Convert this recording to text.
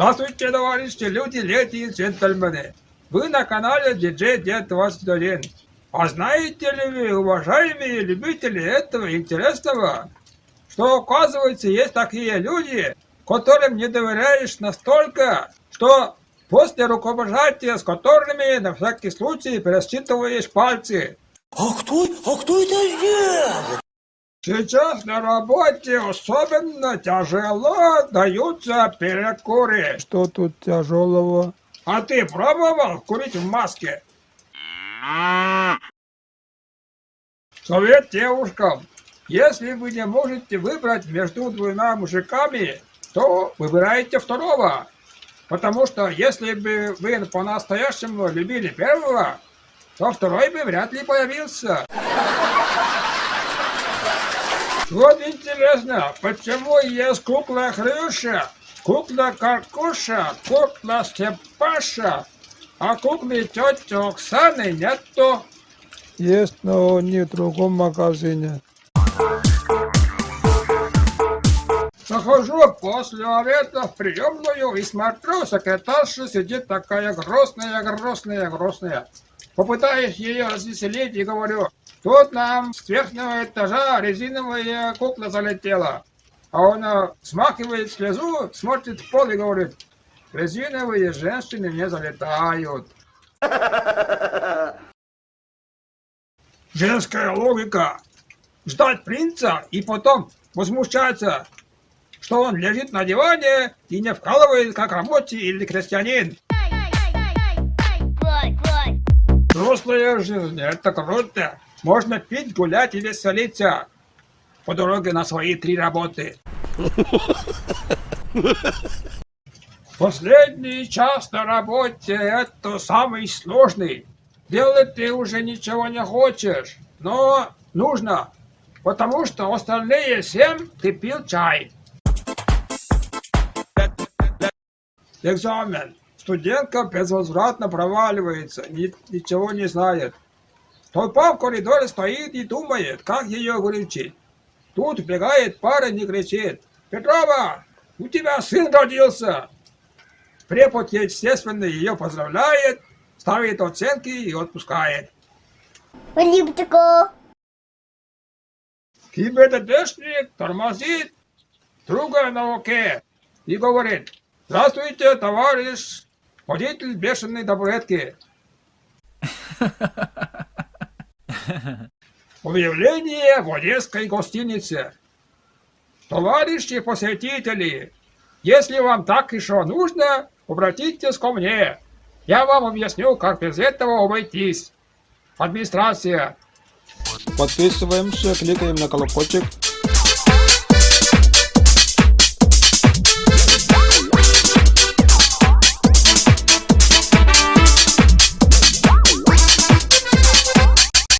Здравствуйте, товарищи, люди, леди и джентльмены. Вы на канале DJ Дед 21. А знаете ли вы, уважаемые любители этого интересного, что оказывается есть такие люди, которым не доверяешь настолько, что после рукопожатия с которыми на всякий случай пересчитываешь пальцы. А кто, а кто это сделал? Сейчас на работе особенно тяжело даются перекуры. Что тут тяжелого? А ты пробовал курить в маске? Совет девушкам. Если вы не можете выбрать между двумя мужиками, то выбирайте второго. Потому что если бы вы по-настоящему любили первого, то второй бы вряд ли появился. Вот интересно, почему есть кукла Хрюша, кукла Каркуша, кукла Степаша, а куклы тети Оксаны нету? Есть, но не в другом магазине. Захожу после обеда в приемную и смотрю, секретарша сидит такая грустная, грустная, грустная. Попытаюсь ее развеселить и говорю, тут нам с верхнего этажа резиновая кукла залетела. А она смахивает слезу, смотрит в пол и говорит, резиновые женщины не залетают. Женская логика. Ждать принца и потом возмущаться, что он лежит на диване и не вкалывает как рабочий или крестьянин. Взрослая жизнь, это круто. Можно пить, гулять и веселиться. По дороге на свои три работы. Последний час на работе это самый сложный. Делать ты уже ничего не хочешь, но нужно, потому что остальные семь ты пил чай. Экзамен. Студентка безвозвратно проваливается, ни, ничего не знает. Толпа в коридоре стоит и думает, как ее вылечить. Тут бегает парень и кричит. «Петрова, у тебя сын родился!» Препод, естественно, ее поздравляет, ставит оценки и отпускает. Липтико. ГИБДДшник тормозит друга на оке и говорит, «Здравствуйте, товарищ водитель бешеной табуретки». Объявление в Одесской гостинице. Товарищи посетители, если вам так еще нужно, обратитесь ко мне. Я вам объясню, как без этого обойтись. Администрация. Подписываемся, кликаем на колокольчик,